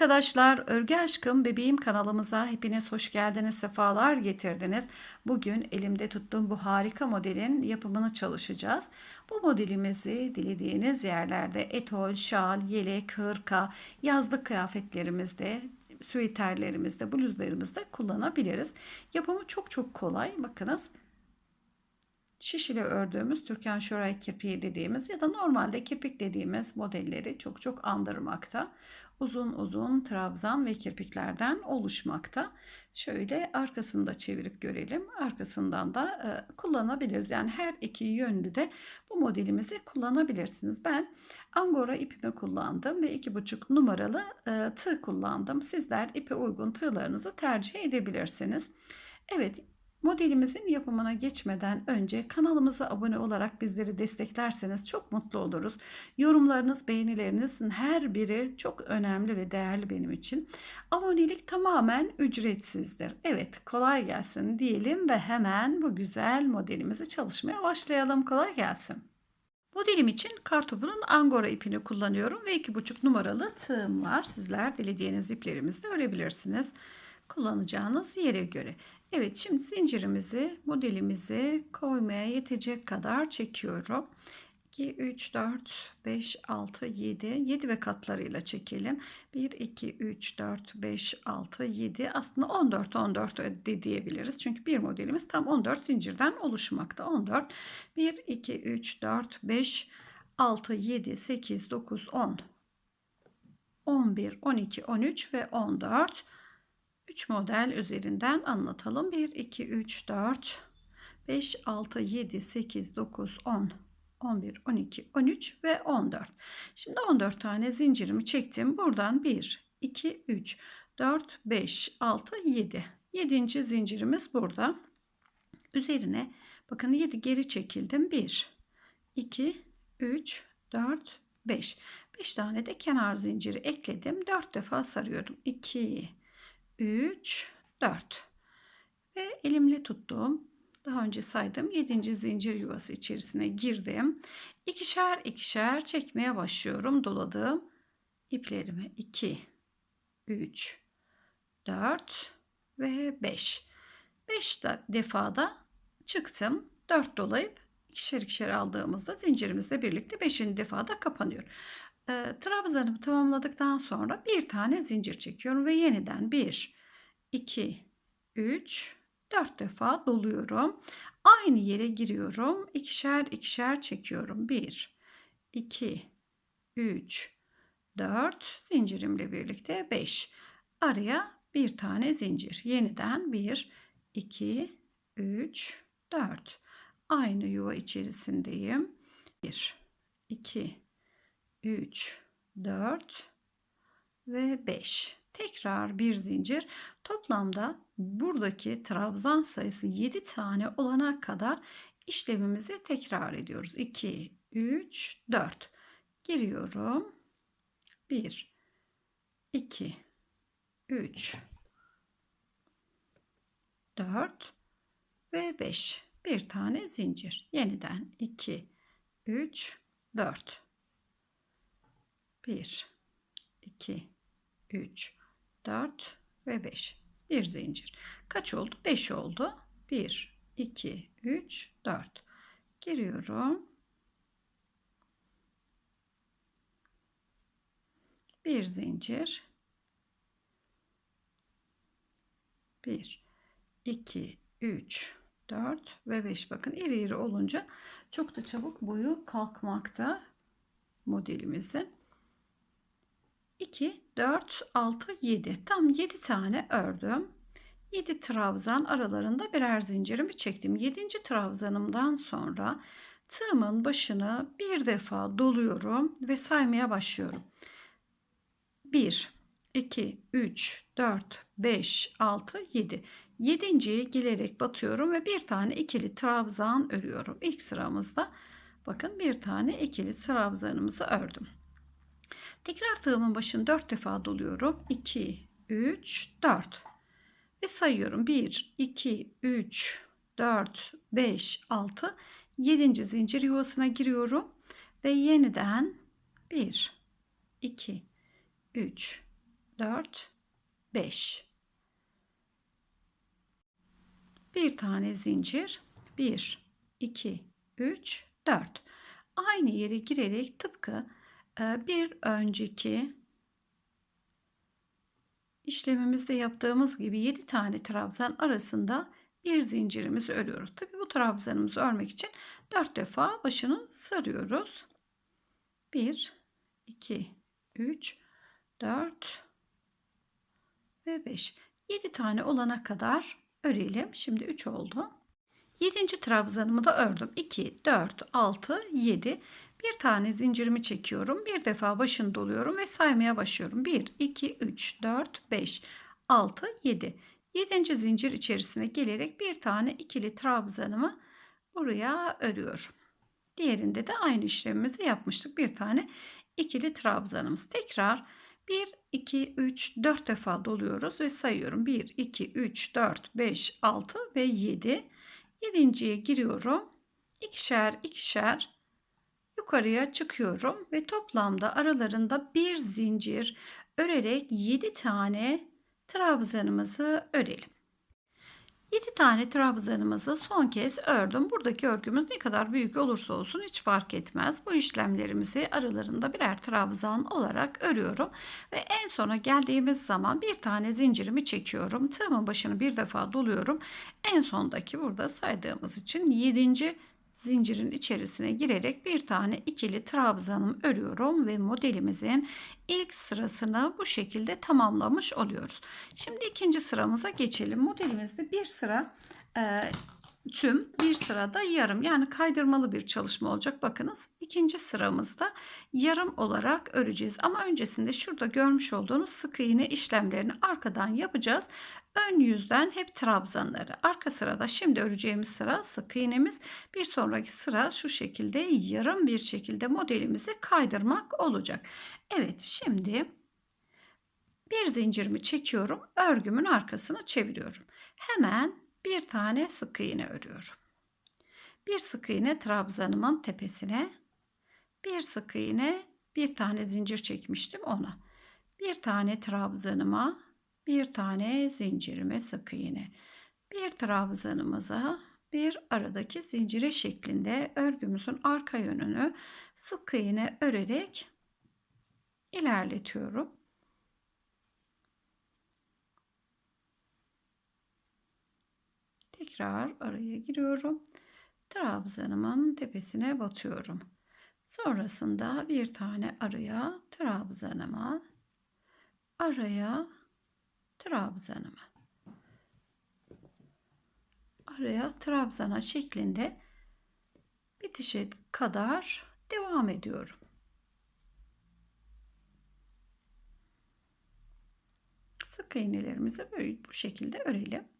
arkadaşlar, Örgü Aşkım Bebeğim kanalımıza hepiniz hoş geldiniz, sefalar getirdiniz. Bugün elimde tuttuğum bu harika modelin yapımını çalışacağız. Bu modelimizi dilediğiniz yerlerde etol, şal, yelek, hırka, yazlık kıyafetlerimizde, süveterlerimizde, bluzlarımızda kullanabiliriz. Yapımı çok çok kolay. Bakınız şiş ile ördüğümüz Türkan Şoray kirpiği dediğimiz ya da normalde kirpik dediğimiz modelleri çok çok andırmakta. Uzun uzun trabzan ve kirpiklerden oluşmakta. Şöyle arkasını da çevirip görelim. Arkasından da e, kullanabiliriz. Yani her iki yönlü de bu modelimizi kullanabilirsiniz. Ben angora ipimi kullandım ve iki buçuk numaralı e, tığ kullandım. Sizler ipe uygun tığlarınızı tercih edebilirsiniz. Evet Modelimizin yapımına geçmeden önce kanalımıza abone olarak bizleri desteklerseniz çok mutlu oluruz. Yorumlarınız, beğenilerinizin her biri çok önemli ve değerli benim için. Abonelik tamamen ücretsizdir. Evet kolay gelsin diyelim ve hemen bu güzel modelimizi çalışmaya başlayalım. Kolay gelsin. Modelim için kartopunun angora ipini kullanıyorum ve 2,5 numaralı tığım var. Sizler dilediğiniz iplerimizde örebilirsiniz kullanacağınız yere göre. Evet şimdi zincirimizi modelimizi koymaya yetecek kadar çekiyorum. 2, 3, 4, 5, 6, 7. 7 ve katlarıyla çekelim. 1, 2, 3, 4, 5, 6, 7. Aslında 14, 14 de diyebiliriz. Çünkü bir modelimiz tam 14 zincirden oluşmakta. 14, 1, 2, 3, 4, 5, 6, 7, 8, 9, 10, 11, 12, 13 ve 14. 3 model üzerinden anlatalım. 1, 2, 3, 4, 5, 6, 7, 8, 9, 10, 11, 12, 13 ve 14. Şimdi 14 tane zincirimi çektim. Buradan 1, 2, 3, 4, 5, 6, 7. 7. zincirimiz burada. Üzerine bakın 7 geri çekildim. 1, 2, 3, 4, 5. 5 tane de kenar zinciri ekledim. 4 defa sarıyorum. 2, 3, 4 ve elimle tuttuğum daha önce saydım 7. zincir yuvası içerisine girdim. İkişer ikişer çekmeye başlıyorum. Doladığım iplerimi 2, 3, 4 ve 5. 5 defada çıktım. 4 dolayıp ikişer ikişer aldığımızda zincirimizle birlikte 5. defada kapanıyor. E, trabzanımı tamamladıktan sonra bir tane zincir çekiyorum ve yeniden 1, 2, 3, 4 defa doluyorum. Aynı yere giriyorum. İkişer ikişer çekiyorum. 1, 2, 3, 4 zincirimle birlikte 5. Araya bir tane zincir. Yeniden 1, 2, 3, 4. Aynı yuva içerisindeyim. 1, 2, 3, 4 ve 5. Tekrar bir zincir. Toplamda buradaki trabzan sayısı 7 tane olana kadar işlemimizi tekrar ediyoruz. 2, 3, 4. Giriyorum. 1, 2, 3, 4 ve 5. Bir tane zincir. Yeniden 2, 3, 4. 1, 2, 3, 4 ve 5. Bir zincir. Kaç oldu? 5 oldu. 1, 2, 3, 4. Giriyorum. Bir zincir. 1, 2, 3, 4 ve 5. Bakın iri iri olunca çok da çabuk boyu kalkmakta modelimizin. 2, 4, 6, 7. Tam 7 tane ördüm. 7 trabzan aralarında birer zincirimi çektim. 7. trabzanımdan sonra tığımın başını bir defa doluyorum ve saymaya başlıyorum. 1, 2, 3, 4, 5, 6, 7. Yedinciyi gelerek batıyorum ve bir tane ikili trabzan örüyorum. İlk sıramızda bakın bir tane ikili trabzanımızı ördüm. Tekrar tığımın başını 4 defa doluyorum. 2, 3, 4 ve sayıyorum. 1, 2, 3, 4, 5, 6, 7. zincir yuvasına giriyorum ve yeniden 1, 2, 3, 4, 5. Bir tane zincir. 1, 2, 3, 4. Aynı yere girerek tıpkı bir önceki işlemimizde yaptığımız gibi 7 tane trabzan arasında bir zincirimizi örüyoruz. Tabi bu trabzanımızı örmek için 4 defa başını sarıyoruz. 1, 2, 3, 4 ve 5. 7 tane olana kadar örelim. Şimdi 3 oldu. 7. trabzanımı da ördüm. 2, 4, 6, 7. Bir tane zincirimi çekiyorum. Bir defa başını doluyorum ve saymaya başlıyorum. 1, 2, 3, 4, 5, 6, 7. 7. zincir içerisine gelerek bir tane ikili trabzanımı buraya örüyorum. Diğerinde de aynı işlemimizi yapmıştık. Bir tane ikili trabzanımız. Tekrar 1, 2, 3, 4 defa doluyoruz ve sayıyorum. 1, 2, 3, 4, 5, 6 ve 7. Yedinciye giriyorum. İkişer ikişer yukarıya çıkıyorum ve toplamda aralarında bir zincir örerek 7 tane trabzanımızı örelim. 7 tane trabzanımızı son kez ördüm. Buradaki örgümüz ne kadar büyük olursa olsun hiç fark etmez. Bu işlemlerimizi aralarında birer trabzan olarak örüyorum. Ve en sona geldiğimiz zaman bir tane zincirimi çekiyorum. Tığımın başını bir defa doluyorum. En sondaki burada saydığımız için 7 zincirin içerisine girerek bir tane ikili trabzanım örüyorum ve modelimizin ilk sırasını bu şekilde tamamlamış oluyoruz. Şimdi ikinci sıramıza geçelim. Modelimizde bir sıra e, tüm bir sırada yarım yani kaydırmalı bir çalışma olacak. Bakınız ikinci sıramızda yarım olarak öreceğiz. Ama öncesinde şurada görmüş olduğunuz sık iğne işlemlerini arkadan yapacağız. Ön yüzden hep trabzanları. Arka sırada şimdi öreceğimiz sıra sık iğnemiz. Bir sonraki sıra şu şekilde yarım bir şekilde modelimizi kaydırmak olacak. Evet şimdi bir zincirimi çekiyorum. Örgümün arkasını çeviriyorum. Hemen bir tane sık iğne örüyorum. Bir sık iğne trabzanımın tepesine, bir sık iğne, bir tane zincir çekmiştim ona. Bir tane trabzanıma, bir tane zincirime sık iğne. Bir trabzanımıza bir aradaki zincire şeklinde örgümüzün arka yönünü sık iğne örerek ilerletiyorum. Tekrar araya giriyorum. Trabzanımın tepesine batıyorum. Sonrasında bir tane araya trabzanıma araya trabzanıma araya trabzana şeklinde bitişe kadar devam ediyorum. Sık iğnelerimizi böyle bu şekilde örelim.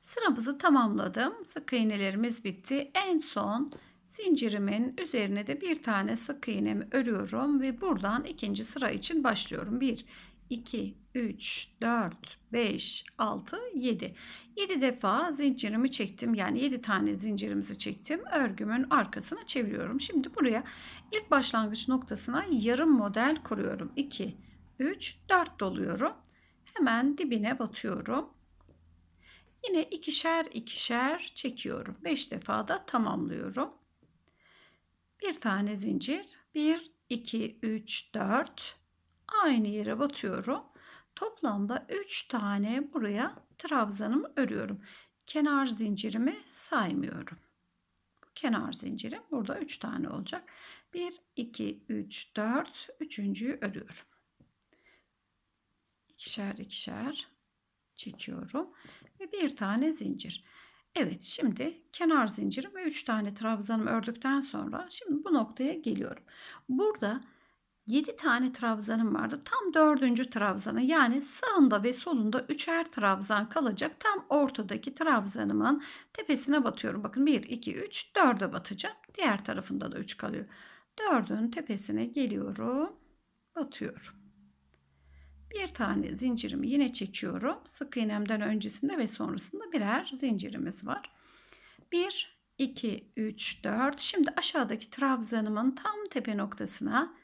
Sıramızı tamamladım. Sık iğnelerimiz bitti. En son zincirimin üzerine de bir tane sık iğnemi örüyorum ve buradan ikinci sıra için başlıyorum. 1 2 3 4 5 6 7 7 defa zincirimi çektim. Yani 7 tane zincirimizi çektim. Örgümün arkasına çeviriyorum. Şimdi buraya ilk başlangıç noktasına yarım model kuruyorum. 2 3 4 doluyorum. Hemen dibine batıyorum Yine ikişer ikişer çekiyorum. 5 defa da tamamlıyorum. Bir tane zincir. 1, 2, 3, 4. Aynı yere batıyorum. Toplamda 3 tane buraya trabzanımı örüyorum. Kenar zincirimi saymıyorum. Bu kenar zincirim burada 3 tane olacak. 1, 2, 3, 4. Üçüncüyü örüyorum. İkişer ikişer çekiyorum ve bir tane zincir. Evet şimdi kenar zincirim ve 3 tane trabzanımı ördükten sonra şimdi bu noktaya geliyorum. Burada 7 tane trabzanım vardı. Tam 4. trabzanı yani sağında ve solunda 3'er trabzan kalacak. Tam ortadaki trabzanımın tepesine batıyorum. Bakın 1, 2, 3, 4'e batacağım. Diğer tarafında da 3 kalıyor. 4'ün tepesine geliyorum. Batıyorum. Bir tane zincirimi yine çekiyorum. Sık iğnemden öncesinde ve sonrasında birer zincirimiz var. 1, 2, 3, 4. Şimdi aşağıdaki trabzanımın tam tepe noktasına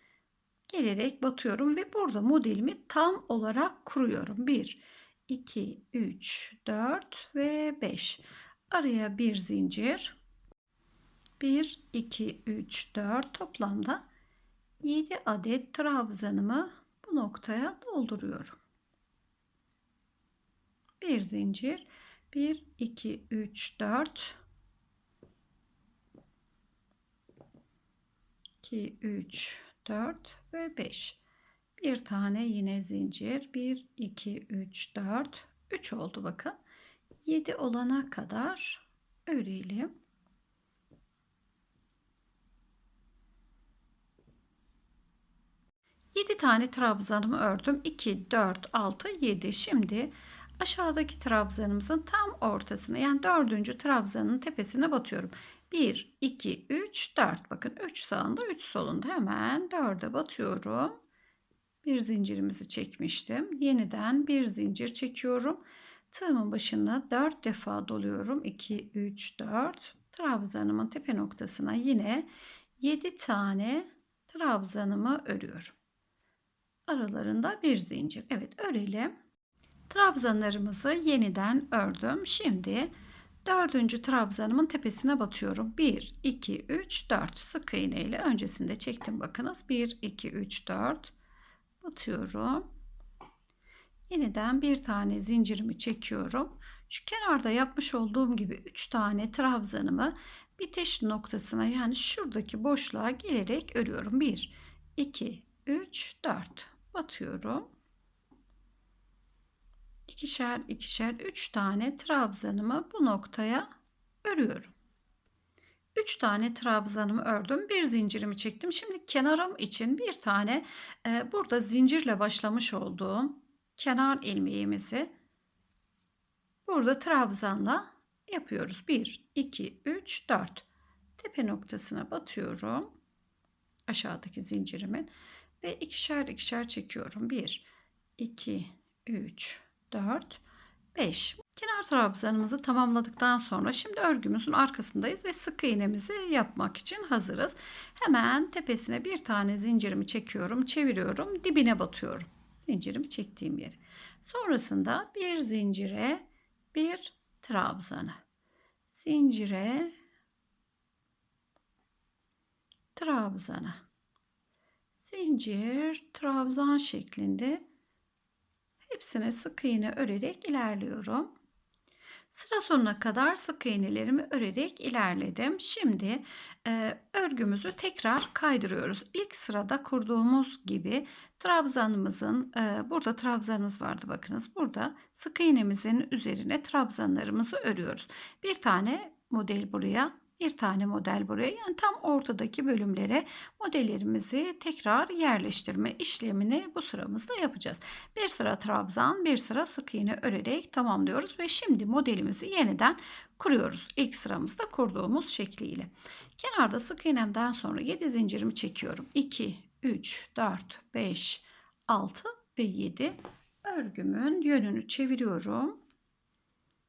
gelerek batıyorum ve burada modelimi tam olarak kuruyorum. 1, 2, 3, 4 ve 5. Araya bir zincir. 1, 2, 3, 4 toplamda 7 adet trabzanımı bu noktaya dolduruyorum. Bir zincir. 1, 2, 3, 4 2, 3, 4 ve 5. Bir tane yine zincir. 1, 2, 3, 4. 3 oldu bakın. 7 olana kadar örelim. Yedi tane trabzanımı ördüm. 2, 4, 6, 7. Şimdi aşağıdaki trabzanımızın tam ortasına yani dördüncü trabzanın tepesine batıyorum. 1, 2, 3, 4. Bakın 3 sağında 3 solunda hemen 4'e batıyorum. Bir zincirimizi çekmiştim. Yeniden bir zincir çekiyorum. Tığımın başına 4 defa doluyorum. 2, 3, 4. Trabzanımın tepe noktasına yine 7 tane trabzanımı örüyorum. Aralarında bir zincir. Evet örelim. Trabzanlarımızı yeniden ördüm. Şimdi dördüncü trabzanımın tepesine batıyorum. 1, 2, 3, 4 sık iğne ile öncesinde çektim bakınız. 1, 2, 3, 4 batıyorum. Yeniden bir tane zincirimi çekiyorum. Şu kenarda yapmış olduğum gibi 3 tane trabzanımı bitiş noktasına yani şuradaki boşluğa gelerek örüyorum. 1, 2, 3, 4 batıyorum ikişer ikişer üç tane trabzanımı bu noktaya örüyorum. 3 tane trabzanımı ördüm. Bir zincirimi çektim. Şimdi kenarım için bir tane e, burada zincirle başlamış olduğum kenar ilmeğimizi burada trabzanla yapıyoruz. 1, 2, 3, 4. Tepe noktasına batıyorum. Aşağıdaki zincirimin ve ikişer ikişer çekiyorum. 1, 2, 3, 4, 5. Kenar trabzanımızı tamamladıktan sonra şimdi örgümüzün arkasındayız ve sık iğnemizi yapmak için hazırız. Hemen tepesine bir tane zincirimi çekiyorum, çeviriyorum, dibine batıyorum. Zincirimi çektiğim yere. Sonrasında bir zincire bir trabzanı. Zincire trabzanı. Zincir, trabzan şeklinde Hepsine sık iğne örerek ilerliyorum. Sıra sonuna kadar sık iğnelerimi örerek ilerledim. Şimdi e, örgümüzü tekrar kaydırıyoruz. İlk sırada kurduğumuz gibi trabzanımızın e, burada trabzanımız vardı bakınız. Burada sık iğnemizin üzerine trabzanlarımızı örüyoruz. Bir tane model buraya bir tane model buraya yani tam ortadaki bölümlere modellerimizi tekrar yerleştirme işlemini bu sıramızda yapacağız. Bir sıra trabzan bir sıra sık iğne örerek tamamlıyoruz ve şimdi modelimizi yeniden kuruyoruz. İlk sıramızda kurduğumuz şekliyle. Kenarda sık iğnemden sonra 7 zincirimi çekiyorum. 2, 3, 4, 5, 6 ve 7 örgümün yönünü çeviriyorum.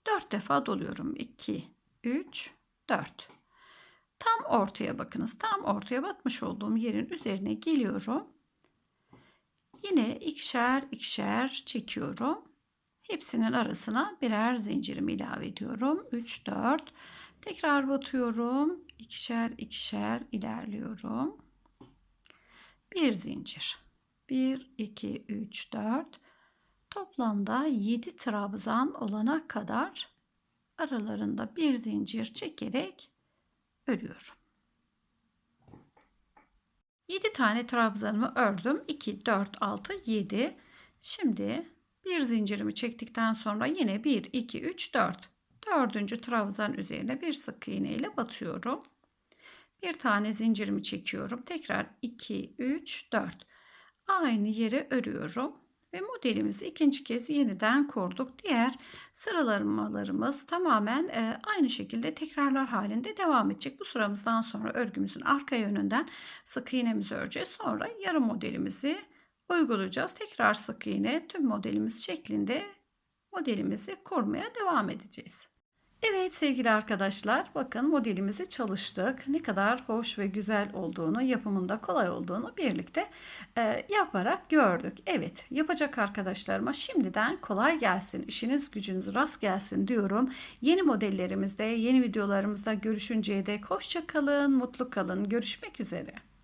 4 defa doluyorum. 2, 3, 4. Tam ortaya bakınız. Tam ortaya batmış olduğum yerin üzerine geliyorum. Yine ikişer ikişer çekiyorum. Hepsinin arasına birer zincirimi ilave ediyorum. 3 4 tekrar batıyorum. İkişer ikişer ilerliyorum. Bir zincir. 1 2 3 4 toplamda 7 trabzan olana kadar aralarında bir zincir çekerek örüyorum. 7 tane trabzanımı ördüm. 2, 4, 6, 7. Şimdi bir zincirimi çektikten sonra yine 1, 2, 3, 4. Dördüncü trabzan üzerine bir sık iğne ile batıyorum. Bir tane zincirimi çekiyorum. Tekrar 2, 3, 4. Aynı yere örüyorum ve modelimizi ikinci kez yeniden kurduk. Diğer sıralamalarımız tamamen e, aynı şekilde tekrarlar halinde devam edecek. Bu sıramızdan sonra örgümüzün arka yönünden sık iğnemizi öreceğiz. Sonra yarım modelimizi uygulayacağız. Tekrar sık iğne tüm modelimiz şeklinde modelimizi kurmaya devam edeceğiz. Evet sevgili arkadaşlar, bakın modelimizi çalıştık. Ne kadar hoş ve güzel olduğunu, yapımında kolay olduğunu birlikte e, yaparak gördük. Evet, yapacak arkadaşlarıma şimdiden kolay gelsin, işiniz gücünüz rast gelsin diyorum. Yeni modellerimizde, yeni videolarımızda görüşünceye dek hoşça kalın, mutlu kalın. Görüşmek üzere.